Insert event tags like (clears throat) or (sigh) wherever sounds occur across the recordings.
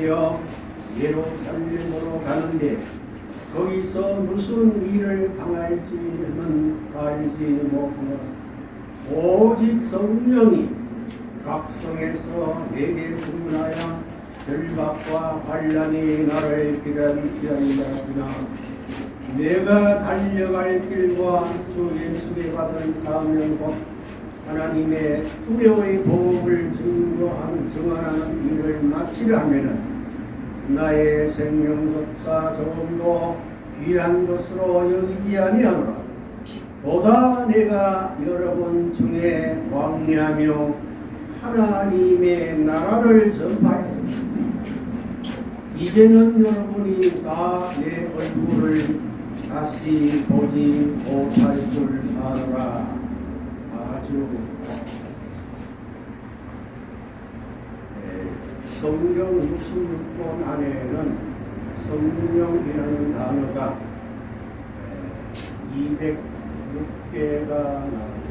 내어 예루살렘으로 가는데 거기서 무슨 일을 당할지는 알지 못하고 오직 성령이 각성에서 내게 주문하여 결박과 반란이 나를 기다리게 하리라 내가 달려갈 길과 주 예수께 받은 사명 과 하나님의 두려의 복음을 증거하는 증언하는 일을 마치려면은 나의 생명 속사 조금도 귀한 것으로 여기지 아니하노라. 보다 내가 여러분 중에 왕래하며 하나님의 나라를 전파했습니다. 이제는 여러분이 다 내 얼굴을 다시 보지 못할 줄 아노라. 아주 성경 66권 안에는 성령이라는 단어가 206개가 나오죠.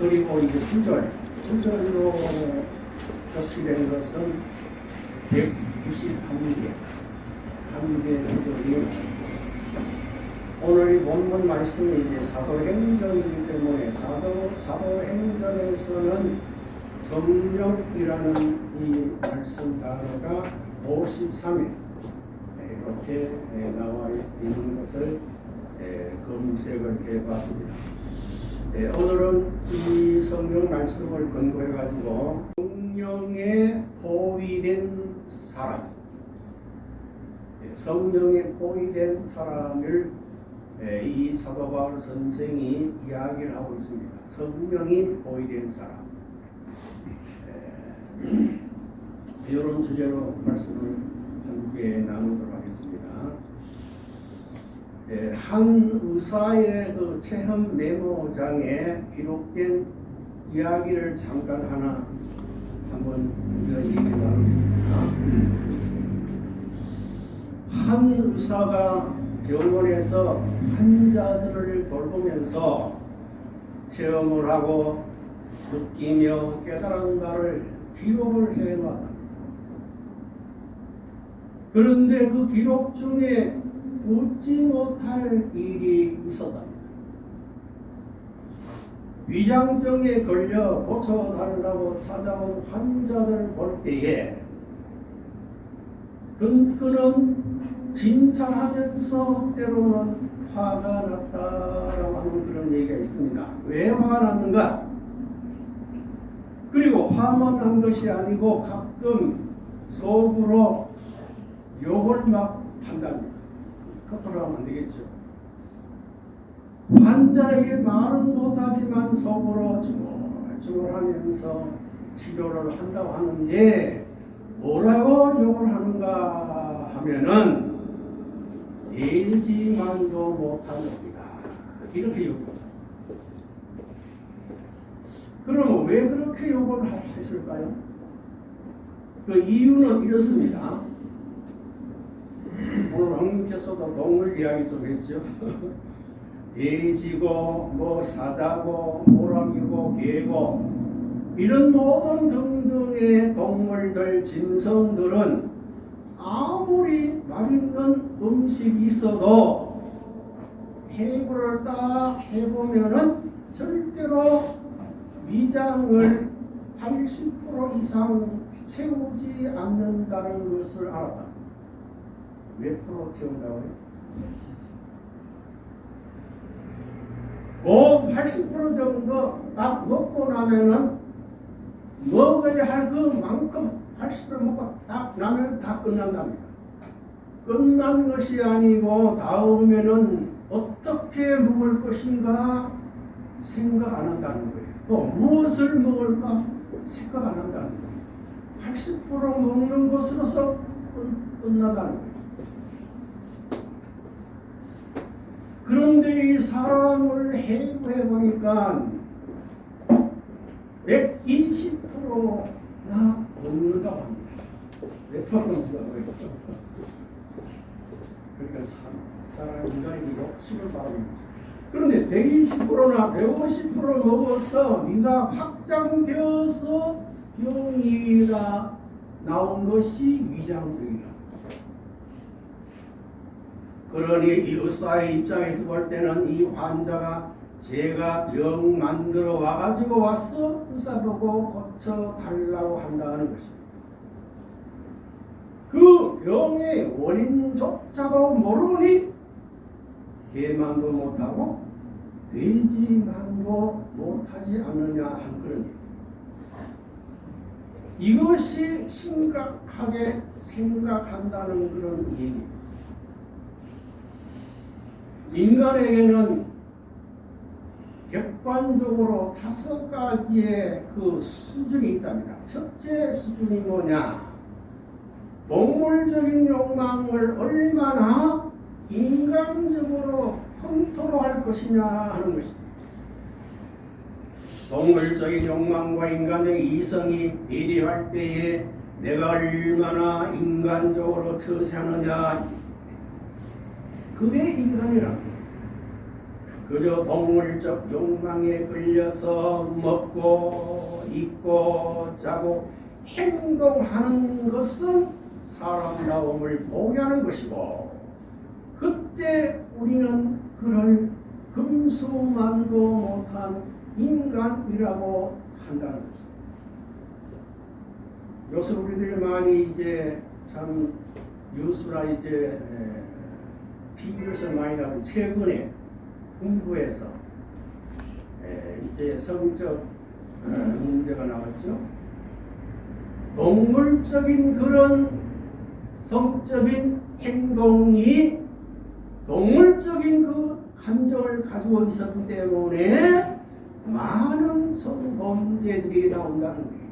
그리고 이제 구절, 구절로 표시된 것은 191개, 한개 구절이 오늘 본문 말씀이 이제 사도행전이기 때문에 사도 사도행전에서는 성령이라는 이 말씀 단어가 53회 이렇게 나와 있는 것을 검색을 해봤습니다. 오늘은 이 성경 말씀을 근거해 가지고 성령에 포위된 사람, 성령에 포위된 사람을 이 사도 바울 선생이 이야기를 하고 있습니다. 성령이 포위된 사람. 이런 주제로 말씀을 함께 나누도록 하겠습니다. 예, 한 의사의 그 체험 메모장에 기록된 이야기를 잠깐 하나 한번 얘기 나누겠습니다. 한 의사가 병원에서 환자들을 돌보면서 체험을 하고 느끼며 깨달은 바를 기록을 해놨다. 그런데 그 기록 중에 웃지 못할 일이 있었다. 위장병에 걸려 고쳐달라고 찾아온 환자들을 볼 때에 그는 진찰하면서 때로는 화가 났다라고 하는 그런 얘기가 있습니다. 왜 화가 났는가? 그리고 화만 한 것이 아니고 가끔 속으로 욕을 막 한답니다. 커플로 하면 안 되겠죠. 환자에게 말은 못하지만 속으로 중얼중얼 하면서 치료를 한다고 하는데 뭐라고 욕을 하는가 하면은 되지만도 못한 놈이다. 이렇게 욕합니다. 그러면 왜 그렇게 욕을 했을까요? 그 이유는 이렇습니다. 오늘 황님께서도 동물 이야기 좀 했죠. (laughs) 돼지고 뭐 사자고 호랑이고 개고 이런 모든 등등의 동물들 짐승들은 아무리 맛있는 음식이 있어도 해부를 딱 해보면은 절대로 위장을 80% 이상 채우지 않는다는 것을 알았다. 몇 프로 채운다고 해요? 그80% 정도 딱 먹고 나면은 먹어야 할 그만큼 80% 먹고 딱 나면 다 끝난답니다. 끝난 것이 아니고 다음에는 어떻게 먹을 것인가 생각 안 한다는 거예요. 또 무엇을 먹을까 생각 안 한다는 거예요. 80% 먹는 것으로서 끝나다는 거예요. 그런데 이 사람을 해부해 보니까 120%나 먹는다고 합니다. 몇 프로인지가 그러니까 참 사람 인간이 욕심을 바랍니다. 그런데 120%나 150% 먹어서 네가 확장되어서 병이다 나온 것이 위장적이라. 그러니 이 의사의 입장에서 볼 때는 이 환자가 제가 병 만들어 와가지고 와서 의사 보고 고쳐 달라고 한다는 것입니다. 그 병의 원인조차도 모르니 개만도 못하고 돼지만도 못하지 않느냐 한 그런. 이것이 심각하게 생각한다는 그런 얘기. 인간에게는 객관적으로 다섯 가지의 그 수준이 있답니다. 첫째 수준이 뭐냐? 동물적인 욕망을 얼마나 인간적으로 컨트롤할 것이냐 하는 것입니다. 동물적인 욕망과 인간의 이성이 대립할 때에 내가 얼마나 인간적으로 처세하느냐 그게 인간이라 그저 동물적 욕망에 끌려서 먹고 입고 자고 행동하는 것은 사람다움을 포기하는 것이고 그때 우리는 그를 금수만도 못한 인간이라고 한다는 것입니다. 요새 우리들이 많이 이제 참 뉴스나 이제 TV에서 많이 나오는 최근에 공부에서 이제 성적 문제가 나왔죠. 동물적인 그런 성적인 행동이 동물적인 그 감정을 가지고 있었기 때문에 많은 성범죄들이 나온다는 거예요.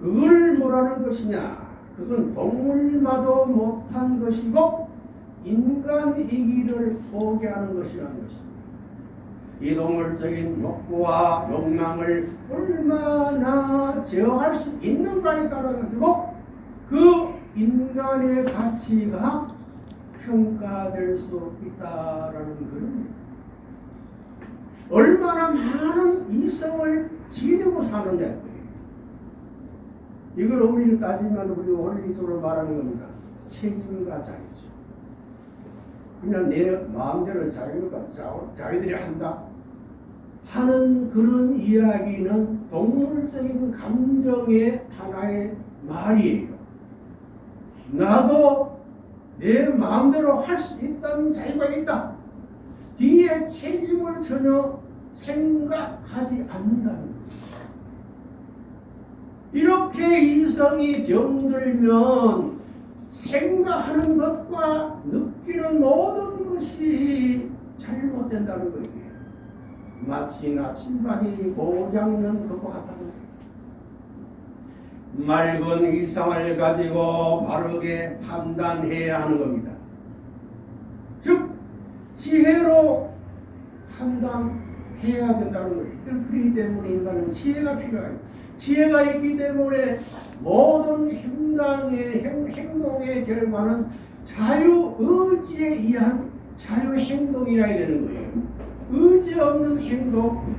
그걸 뭐라는 것이냐? 그건 동물마도 못한 것이고 인간이기를 포기하는 것이라는 것입니다. 이 동물적인 욕구와 욕망을 얼마나 제어할 수 있는가에 따라 가지고 그 인간의 가치가 평가될 수 있다라는 그런 얼마나 많은 이성을 지니고 사느냐 이걸 엄밀히 따지면 우리 원리적으로 말하는 겁니다. 책임과 자유죠. 그냥 내 마음대로 자유가 자기들이 한다 하는 그런 이야기는 동물적인 감정의 하나의 말이에요. 나도 내 마음대로 할 수 있다는 자유가 있다. 뒤에 책임을 전혀 생각하지 않는다는. 이렇게 이성이 병들면 생각하는 것과 느끼는 모든 것이 잘못된다는 거예요. 마치 나침반이 고장난 것과 같다는 거예요. 맑은 이상을 가지고 바르게 판단해야 하는 겁니다. 즉 지혜로 판단해야 된다는 거예요. 그렇기 때문에 인간은 지혜가 필요해요. 지혜가 있기 때문에 모든 행당의 행동의 결과는 자유 의지에 의한 자유 행동이라 되는 거예요. 의지 없는 행동,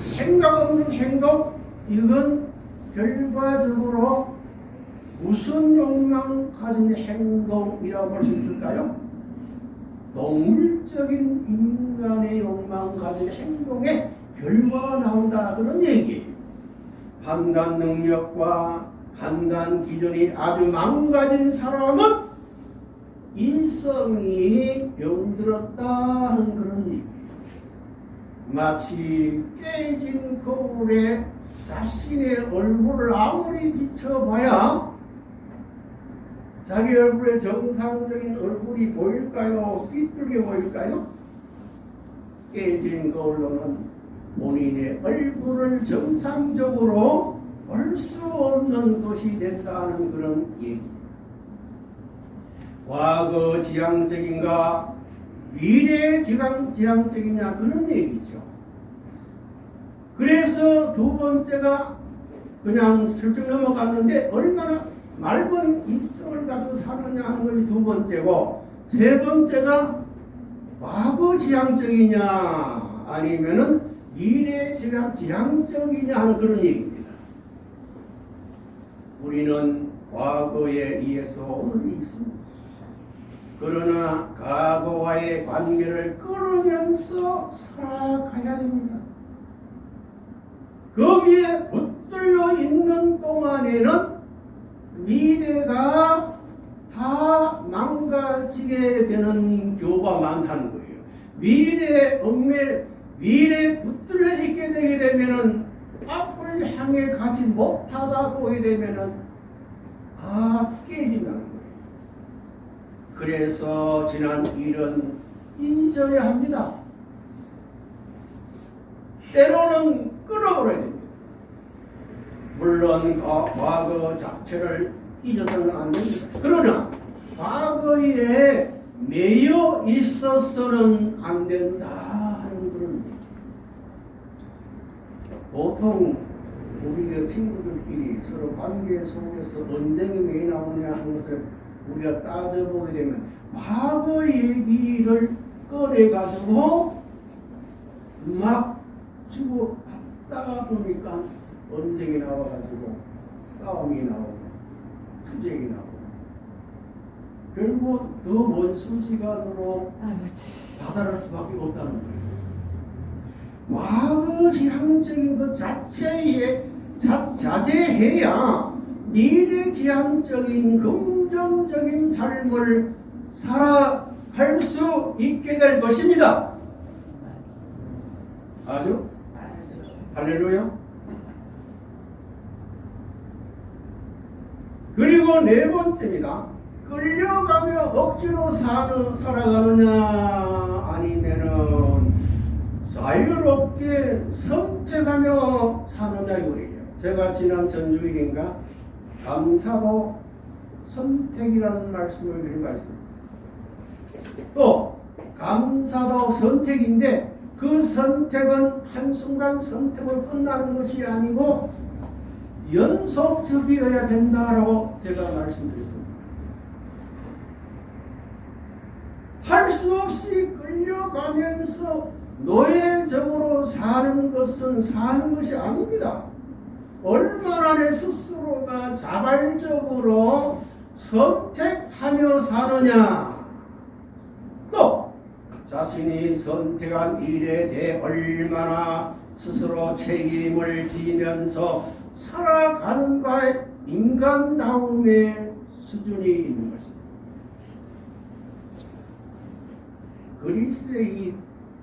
생각 없는 행동, 이건 결과적으로 무슨 욕망 가진 행동이라고 볼 수 있을까요? 동물적인 인간의 욕망 가진 행동의 결과가 나온다 그런 얘기예요. 판단 능력과 판단 기준이 아주 망가진 사람은 인성이 병들었다 는 그런 얘기. 마치 깨진 거울에 자신의 얼굴을 아무리 비춰봐야 자기 얼굴에 정상적인 얼굴이 보일까요? 삐뚤게 보일까요? 깨진 거울로는 본인의 얼굴을 정상적으로 볼 수 없는 것이 된다는 그런 얘기. 과거 지향적인가 미래 지향, 지향적이냐 그런 얘기죠. 그래서 두 번째가 그냥 슬쩍 넘어갔는데 얼마나 맑은 이성을 가지고 사느냐 하는 것이 두 번째고 세 번째가 과거 지향적이냐 아니면은 미래 지향, 지향적이냐 하는 그런 얘기입니다. 우리는 과거에 의해서 오늘 있습니다. 그러나 과거와의 관계를 끊으면서 살아가야 됩니다. 거기에 붙들려 있는 동안에는 미래가 다 망가지게 되는 교가 많다는 거예요. 미래 얽매 미래 붙들려 있게 되게 되면은 앞을 향해 가지 못하다 보게 되면은 아 깨진다는 거예요. 그래서 지난 일은 잊어야 합니다. 때로는 끊어버려야 됩니다. 물론 과- 과거 자체를 잊어서는 안 됩니다. 그러나 과거에 매여 있어서는 안 된다 하는 그런 보통 우리 친구들끼리 서로 관계 속에서 언쟁이 왜 나오냐 하는 것을 우리가 따져보게 되면 과거 얘기를 꺼내가지고 막 주고 받다가 보니까 언쟁이 나와가지고 싸움이 나오고 투쟁이 나오고 결국 더먼 수시간으로 다다를 수밖에 없다는 거예요. 과거 지향적인 것 자체에 자, 자제해야 미래 지향적인 긍정적인 삶을 살아갈 수 있게 될 것입니다. 아주 할렐루야. 그리고 네 번째입니다. 끌려가며 억지로 사는, 살아가느냐 아니면은 자유롭게 선택하며 사느냐 이거예요. 제가 지난 전주일인가 감사로 선택이라는 말씀을 드린 바 있습니다. 또 감사도 선택인데 그 선택은 한순간 선택으로 끝나는 것이 아니고 연속적이어야 된다라고 제가 말씀드렸습니다. 할 수 없이 끌려가면서 노예적으로 사는 것은 사는 것이 아닙니다. 얼마나 내 스스로가 자발적으로 선택하며 사느냐. 또 자신이 선택한 일에 대해 얼마나 스스로 책임을 지면서 살아가는가의 인간다움의 수준이 있는 것입니다. 그리스의 이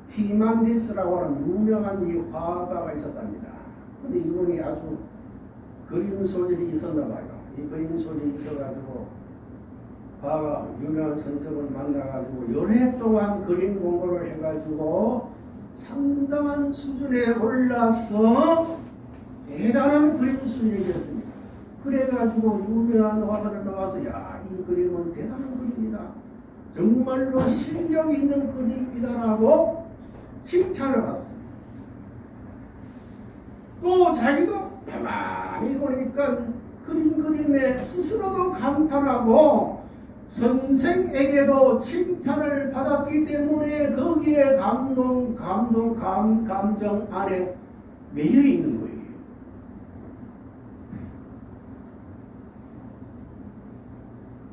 티만디스라고 하는 유명한 이 화가가 있었답니다. 근데 이분이 아주 그림 소질이 있었나 봐요. 이 그림 소질이 있어가지고 화가 유명한 선생을 만나가지고 열해 동안 그림 공부를 해가지고 상당한 수준에 올라서 대단한 그림 수준이었습니다. 그래가지고 유명한 화가들 나와서 야, 이 그림은 대단한 그림이다. 정말로 실력 있는 그림이다라고 칭찬을 받았습니다. 또 자기도 가만히 보니까 그림 그림에 스스로도 감탄하고 선생에게도 칭찬을 받았기 때문에 거기에 감동, 감동, 감, 감정 안에 매여 있는 거예요.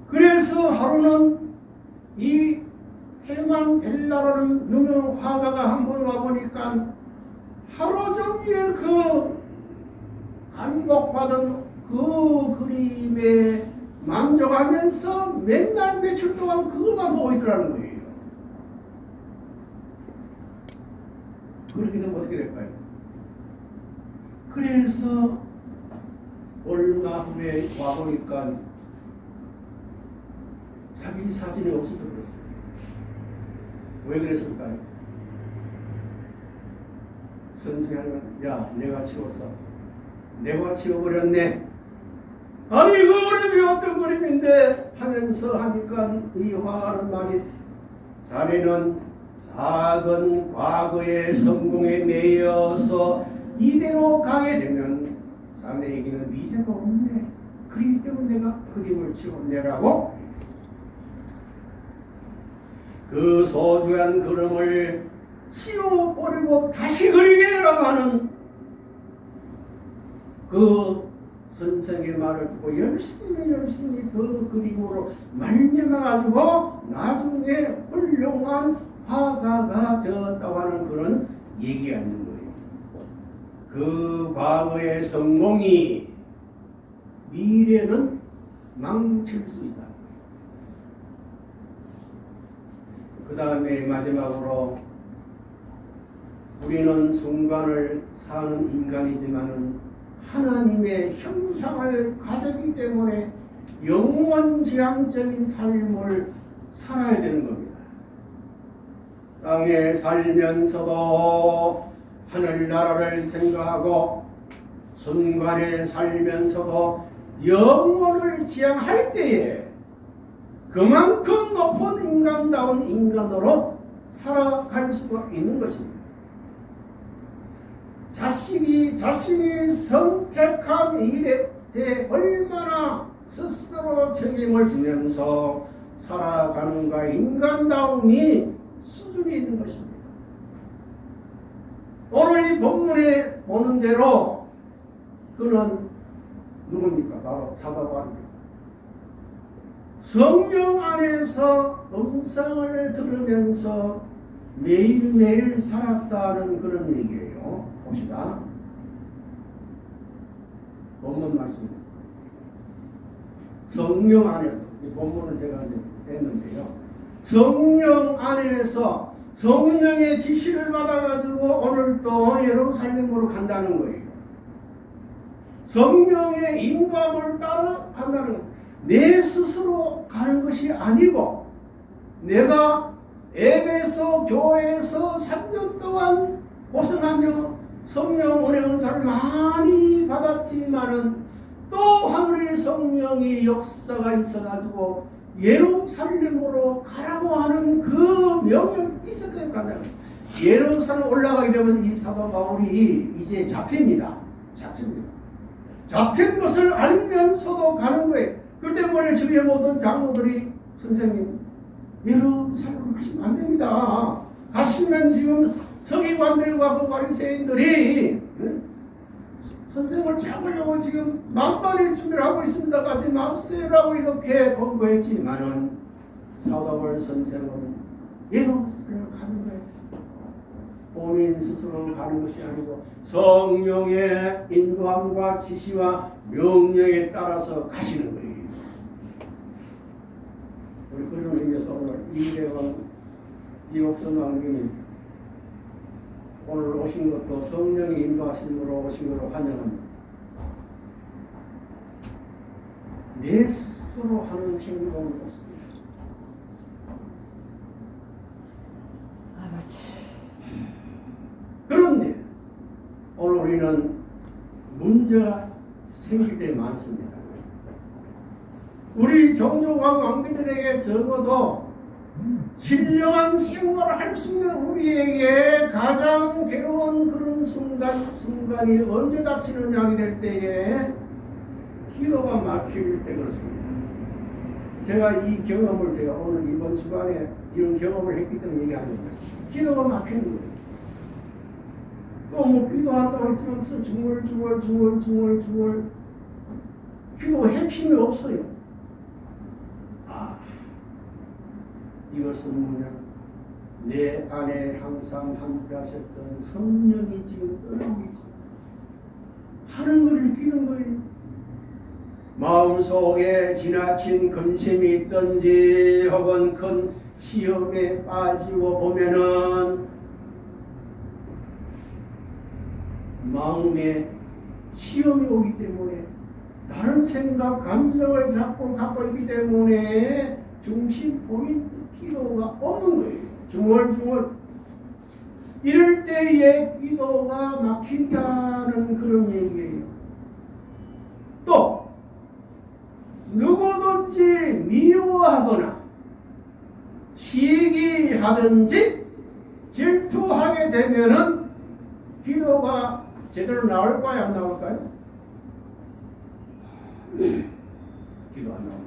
그래서 하루는 이 테만 델라라는 유명 화가가 한 번 와보니까 하루 종일 그 감독받은 그 그림에 만족하면서 맨날 며칠 동안 그것만 보고 있더라는 거예요. 그렇게 되면 어떻게 될까요? 그래서 얼마 후에 와보니까 자기 사진이 없어져 버렸어요. 왜 그랬을까요? 선생님은 야 내가 치웠어. 내가 치워버렸네. 아니 그 그림이 어떤 그림인데 하면서 하니까 이 화가는 말이 자네는 작은 과거의 성공에 매여서 이대로 가게 되면 자네에게는 미래가 없네. 그렇기 때문에 내가 그림을 치웠네라고 그 소중한 그림을 치워버리고 다시 그리게 하는 그 선생의 말을 듣고 열심히 열심히 그 그림으로 말미암아가지고 나중에 훌륭한 화가가 되었다고 하는 그런 얘기가 있는 거예요. 그 과거의 성공이 미래는 망칠 수 있다. 그 다음에 마지막으로 우리는 순간을 사는 인간이지만은 하나님의 형상을 가졌기 때문에 영원지향적인 삶을 살아야 되는 겁니다. 땅에 살면서도 하늘나라를 생각하고 순간에 살면서도 영원을 지향할 때에 그만큼 높은 인간다운 인간으로 살아갈 수가 있는 것입니다. 자식이 자신이 선택한 일에 대해 얼마나 스스로 책임을 지면서 살아가는가 인간다움이 수준이 있는 것입니다. 오늘 이 본문에 보는 대로 그는 누굽니까? 바로 사도바입니다. 성경 안에서 음성을 들으면서 매일매일 살았다는 그런 얘기예요. 봅시다. 본문 말씀입니다. 성령 안에서, 이 본문을 제가 이제 했는데요. 성령 안에서 성령의 지시를 받아가지고 오늘 또 예루살렘으로 간다는 거예요. 성령의 인도함을 따라 간다는. 내 스스로 가는 것이 아니고 내가 에베소 교회에서 3년 동안 고생하며 성령 은혜 은사를 많이 받았지만은 또 하늘의 성령의 역사가 있어가지고 예루살렘으로 가라고 하는 그 명령이 있었거든요. 간다는 예루살렘 올라가게 되면 이 사도 바울이 이제 잡힙니다. 잡힙니다. 잡힌 것을 알면서도 가는 거예요. 그 때문에 주위의 모든 장로들이 선생님 예루살렘 가시면 안 됩니다. 가시면 지금 서기관들과 그 바리새인들이 선생을 잡으려고 지금 만반의 준비를 하고 있습니다. 가지 마세요라고 이렇게 권고했지만은 사도벌 선생은 예루살렘 가는 거예요. 본인 스스로 가는 것이 아니고 성령의 인도함과 지시와 명령에 따라서 가시는 거예요. 우리 그런 의미에서 오늘 이대원 이옥선 왕님이 오늘 오신 것도 성령이 인도하심으로 오신 것으로 환영합니다. 내 스스로 하는 행동이었습니다. 그런데 오늘 우리는 문제가 생길 때 많습니다. 우리 종족과 왕비들에게 적어도 신령한 생활을 할 수 있는 우리에게 가장 괴로운 그런 순간, 순간이 언제 닥치느냐 하게 될 때에 기도가 막힐 때 그렇습니다. 제가 이 경험을 제가 오늘 이번 주간에 이런 경험을 했기 때문에 얘기하는 거예요. 기도가 막히는 거예요. 또뭐 기도한다고 했지만 무슨 중얼중얼중얼중얼중얼 기도 핵심이 없어요. 아 이것은 뭐냐 내 안에 항상 함께 하셨던 성령이 지금 있죠. 하는 걸 느끼는 거예요. 마음속에 지나친 근심이 있든지 혹은 큰 시험에 빠지고 보면은 마음에 시험이 오기 때문에 다른 생각, 감정을 자꾸 갖고 있기 때문에 중심 포인트 기도가 없는 거예요. 중얼중얼. 이럴 때에 기도가 막힌다는 그런 얘기예요. 또 누구든지 미워하거나 시기하든지 질투하게 되면은 기도가 제대로 나올까요? 안 나올까요? 기도 안 나옵니다.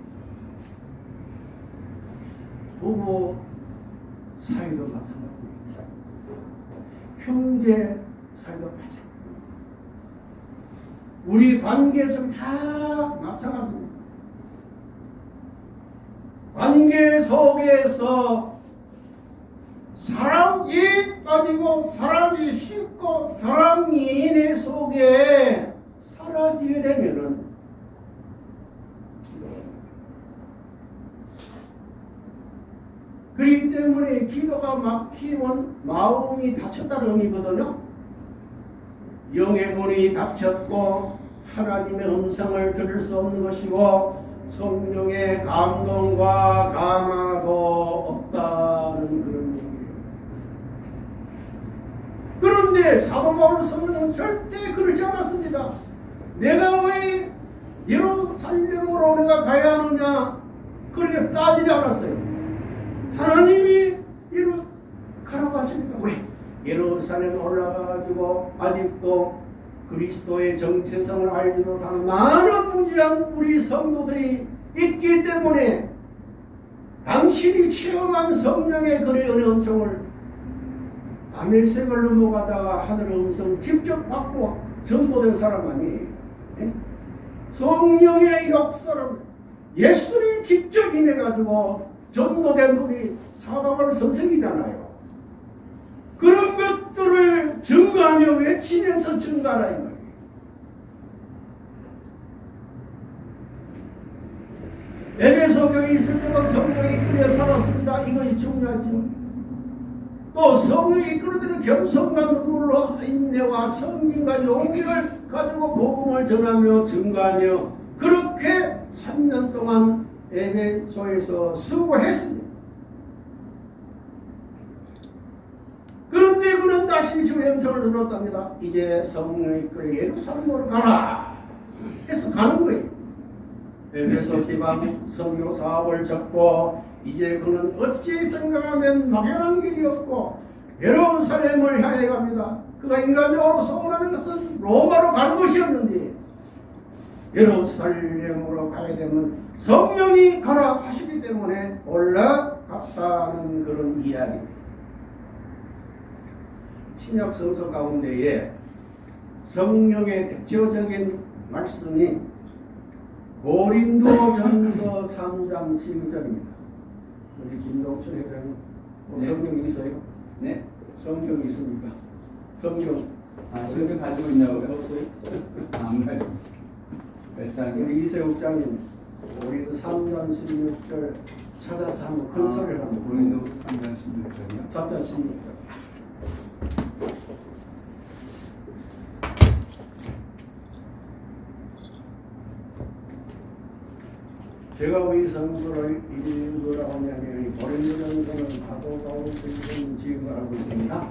부부 사이도 마찬가지입니다. 형제 사이도 마찬가지입니다. 우리 관계에서 다 마찬가지입니다. 관계 속에서 사랑이 빠지고 사랑이 쉽고 사랑이 내 속에 사라지게 되면은 그렇기 때문에 기도가 막히면 마음이 닫혔다는 의미거든요. 영의 문이 닫혔고 하나님의 음성을 들을 수 없는 것이고 성령의 감동과 감화도 없다는 그런 얘기예요. 그런데 사도 바울 성령은 절대 그러지 않았습니다. 내가 왜 예루살렘으로 내가 가야 하느냐 그렇게 따지지 않았어요. 하나님이 이루 가라고 하시니까 왜 예루살렘 올라가가지고 아직도 그리스도의 정체성을 알지 못하는 많은 무지한 우리 성도들이 있기 때문에 당신이 체험한 성령의 그의 은총을 다메섹을 넘어가다가 하늘의 음성 직접 받고 전도된 사람 아니에요. 예? 성령의 역사를 예수님이 직접 임해가지고 전도된 분이 사도벌 선생이잖아요. 그런 것들을 증거하며 외치면서 증거하라 이 말이에요. 에베소 교회 있을 때도 성령이 이끌어 살았습니다. 이것이 중요하지. 또 성령이 이끌어들은 겸손과 눈물로 인내와 성김과 용기를 가지고 복음을 전하며 증거하며 그렇게 3년 동안 에베소에서 수고했습니다. 그런데 그는 다시 주의 음성을 들었답니다. 이제 성령이 이끌어 예루살렘으로 가라. 해서 가는 거예요. 에베소 지방 성교 사업을 접고 이제 그는 어찌 생각하면 막연한 길이 없고 예루살렘을 향해 갑니다. 그가 인간적으로 소원하는 것은 로마로 가는 것이었는데 예루살렘으로 가게 되면 성령이 가라 하시기 때문에 올라갔다는 그런 이야기입니다. 신약 성서 가운데에 성령의 대표적인 말씀이 고린도전서 3장 16절입니다. 우리 김동철 회장님 뭐 네. 성경이 있어요? 네. 성경이 있습니까? 성경 아, 성경 가지고 있냐고요? 없어요? 안 가지고 있어요. 우리 이세욱 장님 고린도 3장 16절 찾아서 한번 큰 소리를 한번 본인도 3장 16절이요? 3장 16절 제가 왜 성서를 읽으라고 하냐면 이 고린도전서는 사도 바울 선생님 지금 알고 있습니다.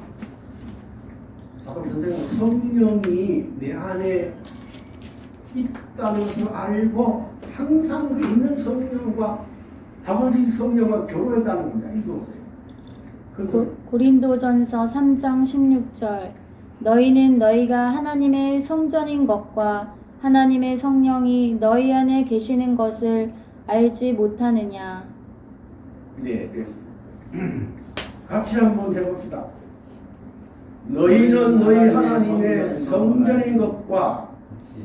사도 선생은 성령이 내 안에 있다는 것을 알고 항상 그 있는 성령과 아버지 성령과 교류했다는 겁니다. 이거세요. 고, 고린도전서 3장 16절 너희는 너희가 하나님의 성전인 것과 하나님의 성령이 너희 안에 계시는 것을 알지 못하느냐 네, 됐습니다. (clears throat) 같이 한번 해봅시다. 너희는 너희 하나님의 성전인 것과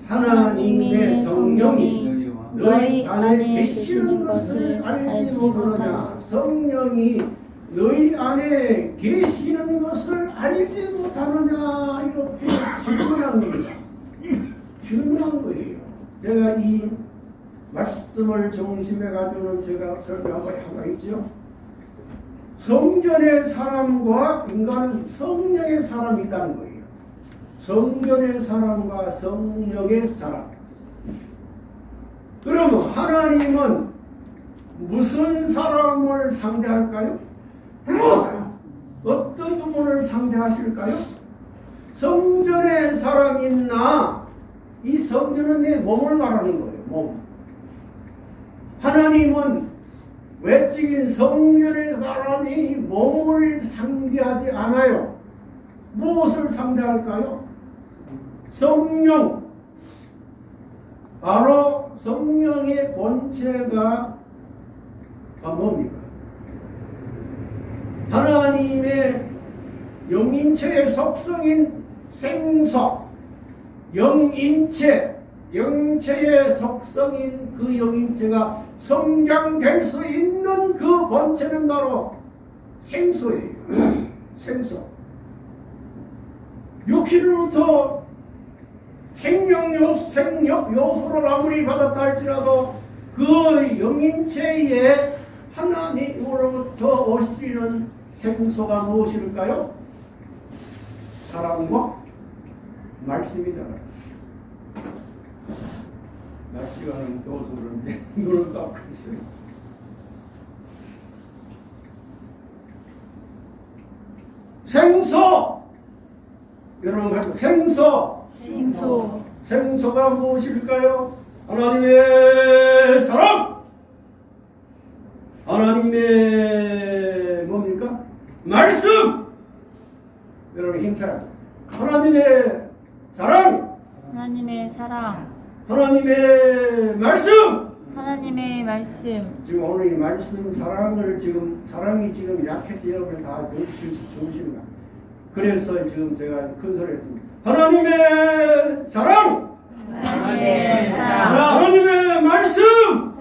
하나님의 성령이 너희 안에 계시는 것을 알지 못하느냐. 성령이 너희 안에 계시는 것을 알지 못하느냐. 이렇게 질문한 겁니다. 질문한 거예요. 제가 이 말씀을 중심에 가지고는 제가 설명한 것이 하나 있죠. 성전의 사람과 인간은 성령의 사람이 있다는 거예요. 성전의 사람과 성령의 사람. 그러면 하나님은 무슨 사람을 상대할까요? 어떤 부분을 상대하실까요? 성전의 사람이 있나? 이 성전은 내 몸을 말하는 거예요. 몸. 하나님은 외적인 성전의 사람이 몸을 상대하지 않아요. 무엇을 상대할까요? 성령. 바로 성령의 본체가 뭡니까? 하나님의 영인체의 속성인 생석, 영인체, 영인체의 속성인 그 영인체가 성장될 수 있는 그 본체는 바로 생소예요. (clears throat) 생소. 육신으로부터 생명요, 생력 요소를 아무리 받았다 할지라도 그 영인체의 하나님으로부터 오시는 생소가 무엇일까요? 사랑과 말씀이잖아요. 날씨가 너무 더워서 그런데 딱 그러시요 생소! 여러분 가지고 생소! 생소 생소가 무엇일까요? 하나님의 사랑! 하나님의 뭡니까? 말씀! 여러분 힘차요. 하나님의 사랑! 하나님의 사랑 하나님의 말씀! 하나님의 말씀 지금 오늘 이 말씀 사랑을 지금 사랑이 지금 약해서 여러분 다 좋으신가? 그래서 지금 제가 큰 소리 했습니다. 하나님의 사랑! 하나님의 사랑 하나님의 말씀!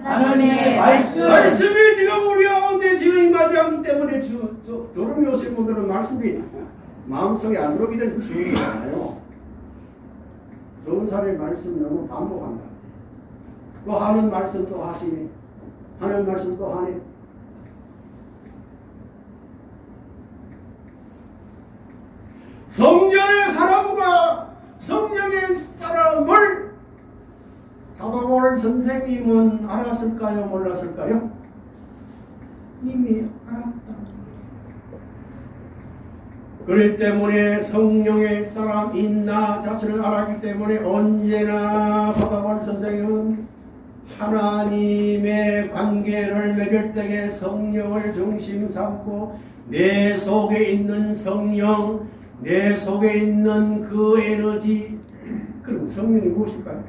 하나님의 말씀 말씀이 지금 우리 가운데 지금 임하지 않기 때문에 주, 저, 저런 오신 분들은 말씀이 마음속에 안 들어오기 때문에 주의가 않아요. 좋은 사람의 말씀 너무 반복한다. 또 하는 말씀 또 하시니 하는 말씀 또 하니 성전의 사람과 성령의 사람을 사도볼 선생님은 알았을까요? 몰랐을까요? 이미 알았다. 그렇기 때문에 성령의 사람 있나 자신을 알았기 때문에 언제나 사도볼 선생님은 하나님의 관계를 맺을 때에 성령을 중심 삼고 내 속에 있는 성령, 내 속에 있는 그 에너지, 그럼 성령이 무엇일까요?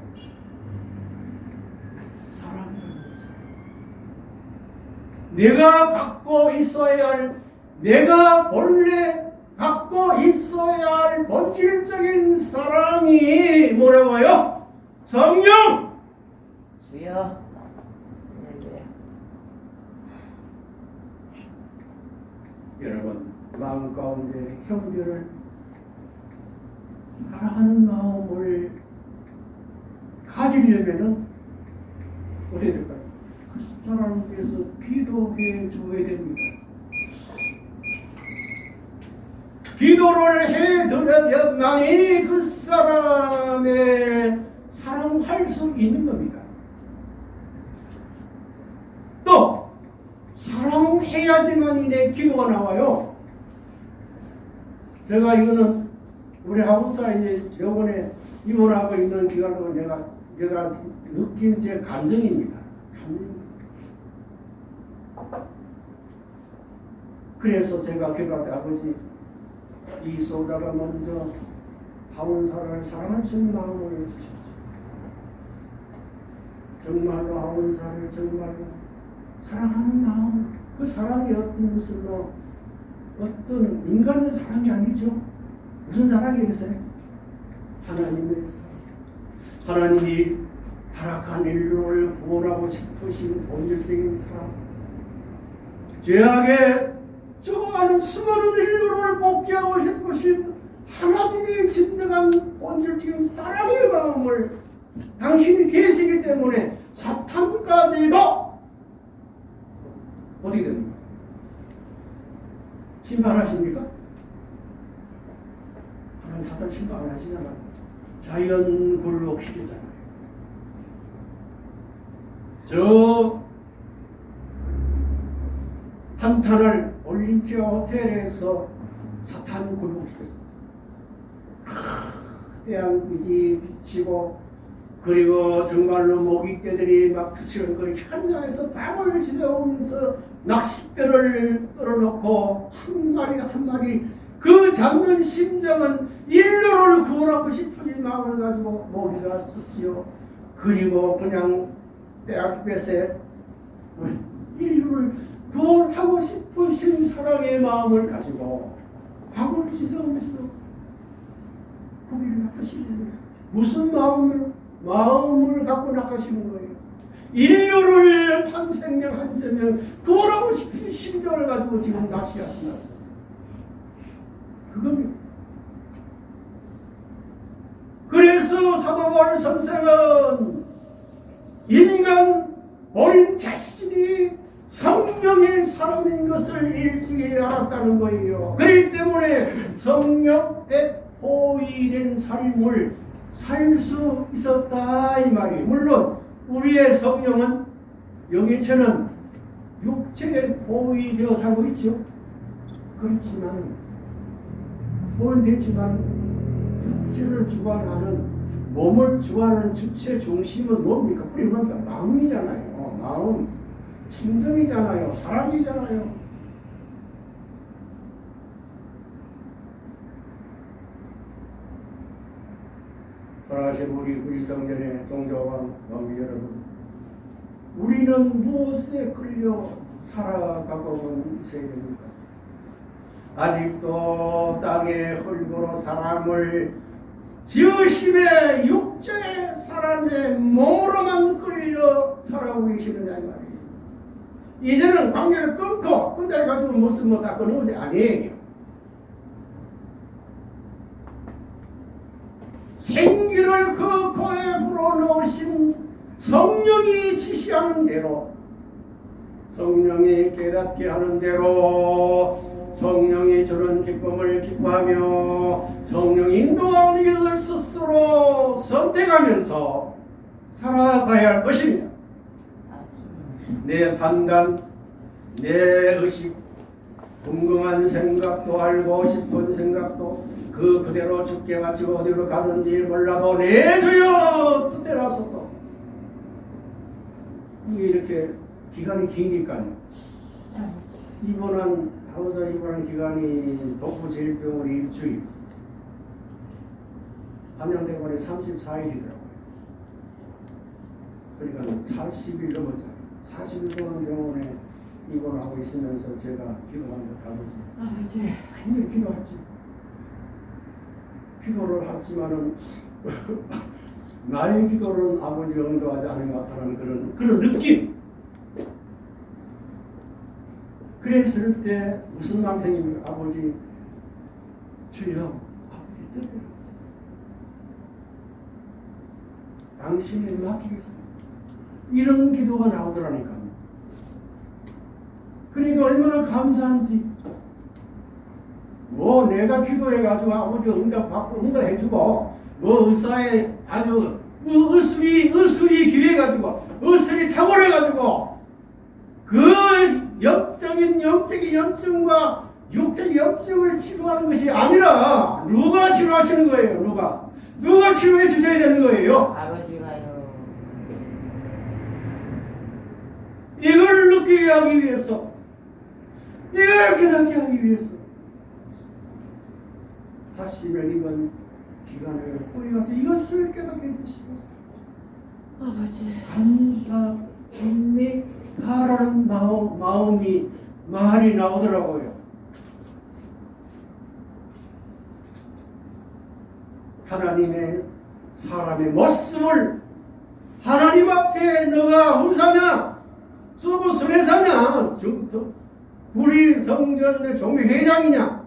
내가 갖고 있어야 할, 내가 본래 갖고 있어야 할 본질적인 사랑이 뭐라고요? 성령! 주여. 여러분 마음 가운데 형제를 사랑하는 마음을 가지려면은 어떻게 될까요? 그 사람을 위해서 기도해 줘야 됩니다. 기도를 해 드려야만이 그 사람의 사랑할 수 있는 겁니다. 또 사랑해야지만이 내 기도가 나와요. 제가 이거는 우리 하우사 이제 요번에 입원하고 있는 기간 동안 내가 제가 느낀 제 감정입니다. 감정입니다. 그래서 제가 때 아버지 이 소자가 먼저 하원사를 사랑할 수 있는 마음을 주십시오. 정말로 하원사를 정말로 사랑하는 마음 그 사랑이 어떤 뭐 어떤 인간의 사랑이 아니죠. 무슨 사랑이겠어요? 하나님의 사랑. 하나님이 타락한 인류를 구원하고 싶으신 본질적인 사랑. 죄악에 죽어가는 수많은 인류를 복귀하고 싶으신 하나님의 진정한 본질적인 사랑의 마음을 당신이 계시기 때문에 사탄까지도 어떻게 됩니까? 심판하십니까? 하나님 사탄 심판 안 하시잖아요. 자연 굴복시키잖아요. 저 탄탄을 올림피아 호텔에서 사탄 굴복시켰습니다. 태양빛이 비치고 그리고 정말로 모기떼들이 막 투시렁거리 현장에서 밤을 지새우면서 낚싯대를 떨어놓고 한 마리 한 마리 그 잡는 심정은 인류를 구원하고 싶은 이 마음을 가지고 모기가 썼지요. 그리고 그냥 대학볕에 인류를 구원하고 싶으신 사랑의 마음을 가지고 밤을 지새우면서 고기를 낚으시는 무슨 마음으로 마음을 갖고 나가시는 거예요. 인류를 한 생명 한 생명 구원하고 싶은 심정을 가지고 지금 낚시하신다. 그겁니다. 그래서 사도 바울 선생은 인간 본인 자신이 성령의 사람인 것을 일찍이 알았다는 거예요. 그렇기 때문에 성령에 포위된 삶을 살 수 있었다 이 말이에요. 물론 우리의 성령은 영의체는 육체에 포위되어 살고 있죠. 그렇지만 포위됐지만 육체를 주관하는 몸을 주관하는 주체 중심은 뭡니까? 우리 뭡니까? 마음이잖아요. 어, 마음, 심정이잖아요. 사람이잖아요. 사랑하신 우리 우리 성전의 동조와 왕비 여러분, 우리는 무엇에 끌려 살아가고 있어야 됩니까? 아직도 땅의 흙으로 사람을 지으심에 육체의 사람의 몸으로만 끌려 살아오고 계시느냐 이 말이에요. 이제는 관계를 끊고 끝내 가지고 무슨 뭐다 것이 아니에요. 생기를 그 코에 불어넣으신 성령이 지시하는 대로 성령이 깨닫게 하는 대로 성령이 주는 기쁨을 기뻐하며 성령이 인도하는 것을 스스로 선택하면서 살아가야 할 것입니다. 내 판단, 내 의식, 궁금한 생각도 알고 싶은 생각도 그 그대로 죽게 마치고 어디로 가는지 몰라도 내 주여 뜻대로 하소서. 이게 이렇게 기간이 기니까요. 입원한 하우자 입원한 기간이 독부제일병원 일주일 한양대관에 34일이더라고요. 그러니까 40일 넘었잖아요. 40일 동안 병원에 입원하고 있으면서 제가 기도하는 것 아버지 아버지. 굉장히 기도하지. 기도를 하지만은 (laughs) 나의 기도는 아버지가 응답하지 않은 것 같다는 그런 그런 느낌. 그랬을 때 무슨 남편이 아버지 주여 아버지 뜻대로 당신에 맡기겠습니다. 이런 기도가 나오더라니까. 그러니까 얼마나 감사한지. 뭐 내가 기도해가지고 아버지 응답 받고 응답해주고 뭐 의사에 아주 의- 의술이 의술이 기회가지고 의술이 탁월해가지고 그 영적인 영적인 염증과 육적 염증을 치료하는 것이 아니라 누가 치료하시는 거예요 누가 누가 치료해 주셔야 되는 거예요 아버지가요. 이걸 느끼게 하기 위해서 이걸 깨닫게 하기 위해서 다시면 이건 기간을 포위하게 이것을 깨닫게 해주시고 아버지. 감사 인내 하라는 마음, 마음이 말이 나오더라고요 하나님의 사람의 모습을 하나님 앞에 너가 훔사냐 쓰고 저- 우리 성전의 종회장이냐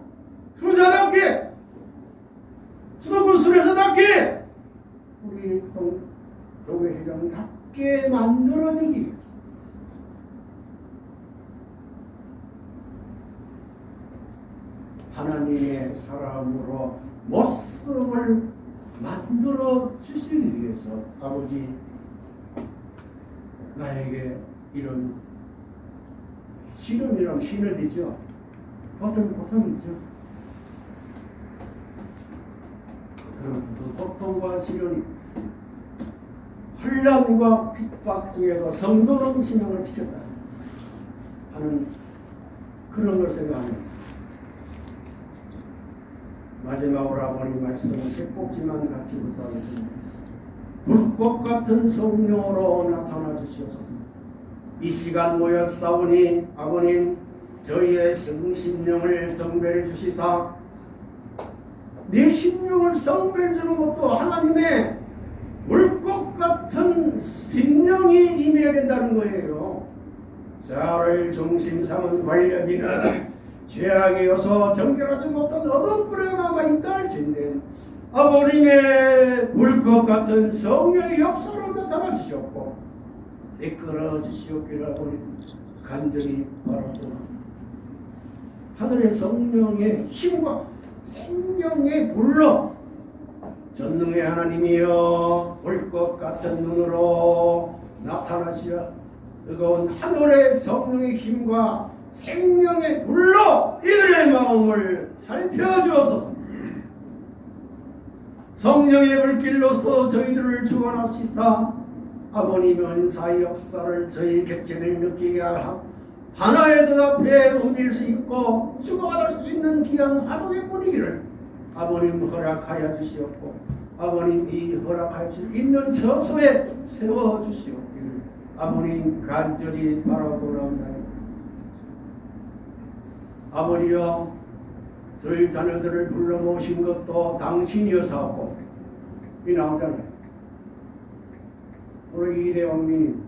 수사답게 수도권 수레사답게 우리 종회회장답게 만들어내기 위해서 하나님의 사람으로 모습을 만들어 주시기 위해서 아버지 나에게 이런 시련이란 시련이죠. 고통 고통이죠. 그런 그 고통과 시련이 혼란과 핍박 중에도 성도는 신앙을 지켰다 하는 그런 걸 생각하면서 마지막으로 아버님 말씀 세 꼭지만 같이 부탁하겠습니다. 불꽃 같은 성령으로 나타나 주시옵소서. 이 시간 모였사오니 아버님 저희의 성심령을 성별해 주시사 내 심령을 성별해 주는 것도 하나님의 물꽃 그런 심령이 임해야 된다는 거예요. 자를 중심 삼은 관력이나 죄악이어서 정결하지 못한 어떤 뿌리가 남아있다 할진대 아버님의 물것 같은 성령의 역사로 나타나 주셨고 이끌어 주시옵기를 아버님 간절히 바라고 하늘의 성령의 힘과 생명의 불로 전능의 하나님이여 불것 같은 눈으로 나타나시어 뜨거운 하늘의 성령의 힘과 생명의 불로 이들의 마음을 살펴주옵소서. 성령의 불길로서 저희들을 주관하시사 아버님의 은사의 역사를 저희 객체들이 느끼게 하라 하나의 뜻 앞에 옮길 수 있고 주고받을 수 있는 귀한 화동의 분위기를 아버님 허락하여 주시옵고 아버님 이 허락하여 주 있는 처소에 세워 주시옵기를 아버님 간절히 바라보옵나이다. 아버지여 저희 자녀들을 불러 모신 것도 당신이어서고 이 나오잖아요. 오늘 이대 왕님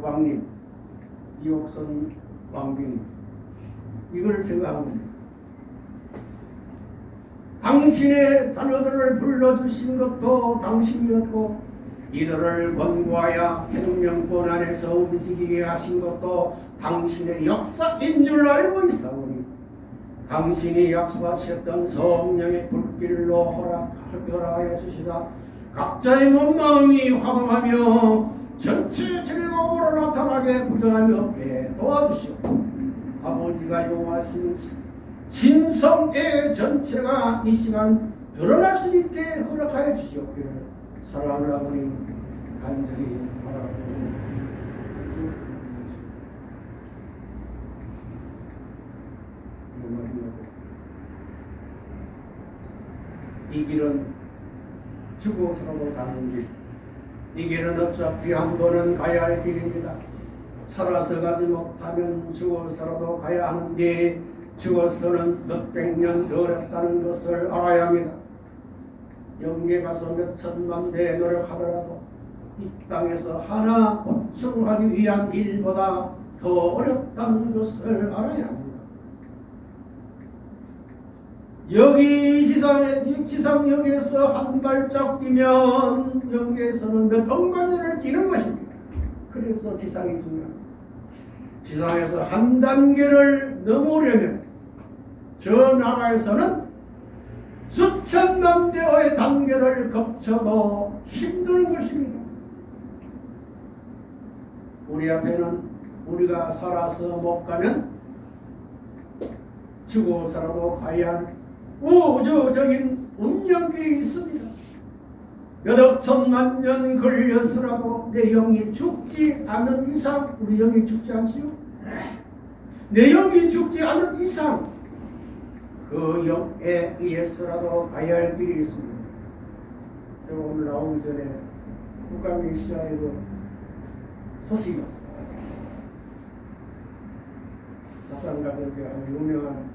왕님 이옥선 왕비님 이걸 생각하면 돼요. 당신의 자녀들을 불러주신 것도 당신이었고 이들을 권고하여 생명권 안에서 움직이게 하신 것도 당신의 역사인 줄 알고 있사오니 당신이 약속하셨던 성령의 불길로 허락, 허락하여 주시사 각자의 몸 마음이 화방하며 전체 즐거움으로 나타나게 부정함이 없게 도와주시고 아버지가 요하신 진성의 전체가 이 시간 드러날 수 있게 허락하여 주시옵기를 사랑하는 아버님 간절히 바라옵니다. 이 길은 죽어서라도 가는 길. 이 길은 어차피 한 번은 가야 할 길입니다. 살아서 가지 못하면 죽어서라도 가야 하는데 죽어서는 몇백 년더 어렵다는 것을 알아야 합니다. 영계 가서 몇 천만 배 노력하더라도 이 땅에서 하나 보충하기 위한 일보다 더 어렵다는 것을 알아야 합니다. 여기 지상에 이 지상역에서 한 발짝 뛰면 영계에서는 몇 억만 년을 뛰는 것입니다. 그래서 지상이 중요합니다. 지상에서 한 단계를 넘으려면 저 나라에서는 수천만 대의 단계를 거쳐도 힘드는 것입니다. 우리 앞에는 우리가 살아서 못 가면 죽어서라도 할 우주적인 운명길이 있습니다. 몇 천만 년 걸려서라도 내 영이 죽지 않은 이상 우리 영이 죽지 않지요? 내 영이 죽지 않은 이상 그 영에 의해서라도 가야 할 길이 있습니다. 제가 오늘 나오기 전에 국가메시아에도 소식이 왔습니다. 사상가들께 아주 유명한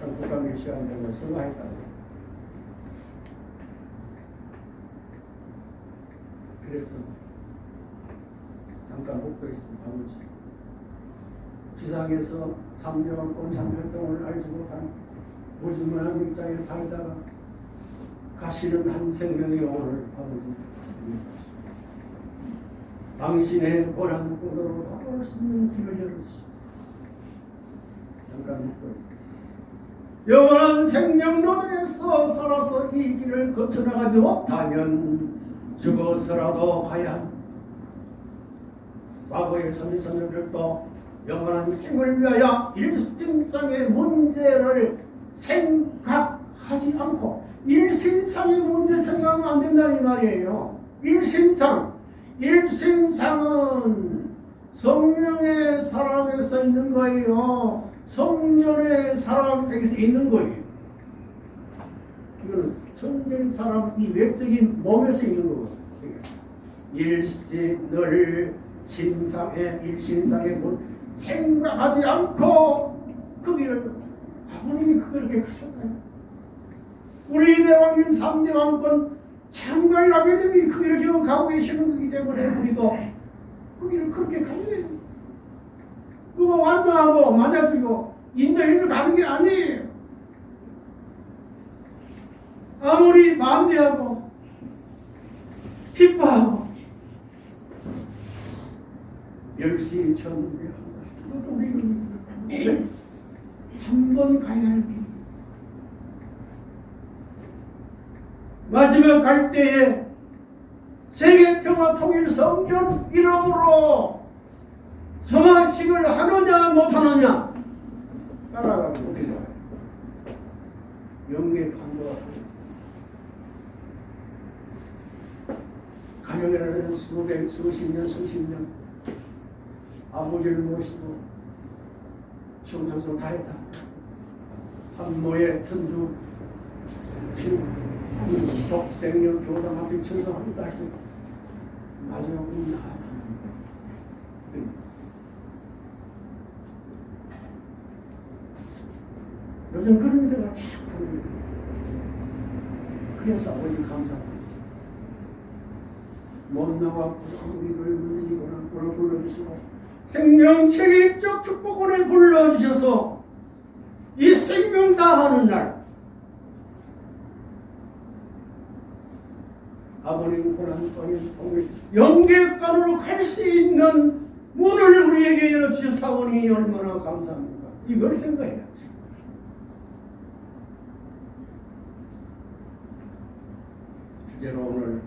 참 국가메시아인데 선거했다고. 그래서 잠깐 목도했습니다. 아버지. 지상에서 삼대왕권 참활동을 알지 못한 무지무한 입장에 살다가 가시는 한 생명의 영혼을 아버지 당신의 고난 곳으로 돌아올 수 있는 길을 열으시오. 잠깐 묵고 있습니다. 영원한 생명로에서 살아서 이 길을 거쳐나가지 못하면 죽어서라도 합니다. 과거의 선지선녀들도 영원한 생을 위하여 일신상의 문제를 생각하지 않고 일신상의 문제 생각하면 안 된다 이 말이에요. 일신상 일신상은 성령의 사람에서 있는 거예요. 성령의 사람에게서 있는 거예요. 이거는 성령의 사람 이 외적인 몸에서 있는 거거든요. 일신을 신상의 일신상의 문 생각하지 않고 그 길을 아버님이 그렇게 가셨나요? 우리 대왕님 3대 왕권 참관이 아버님이 그 길을 지금 가고 계시는 거기 때문에 우리도 그 길을 그렇게 가야 돼요. 그거 완화하고 맞아주고 인정해서 가는 게 아니에요. 아무리 반대하고 기뻐하고 열심히 쳤는데 그것도 우리는 한번 가야 할 길. 마지막 갈 때에 세계 평화 통일 성전 이름으로 성화식을 하느냐 못하느냐? 따라가면 어떻게 돼요? 영계 판도가 가정이라는 수백 수십 년 수십 년 아버지를 모시고 충성스러워 다 했다. 한모의 천주 독생년 교당 앞에 충성하고 다시 마지막으로 나아가 요즘 그런 생각 자꾸 하는 거예요. 그래서 아버지 감사합니다. 못 나와 우리를 물리거나 오늘 불러주시고 생명 책임적 축복원에 불러주셔서 이 생명 다하는 날 아버님 고난방에 통해 영계관으로 갈 수 있는 문을 우리에게 열어주셨사오니 얼마나 감사합니까 이걸 생각해야 지 주제로 오늘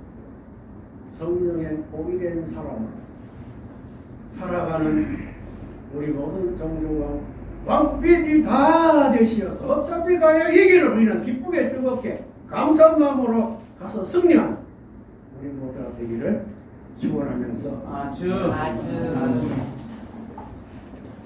성령의 복이 된 사람으로 살아가는 우리 모든 정중과 왕비이 다 되시어서 어차피 가야 이 길을 우리는 기쁘게 즐겁게 감사한 마음으로 가서 승리하는 우리 모두가 되기를 축원하면서 아주 아주. 아주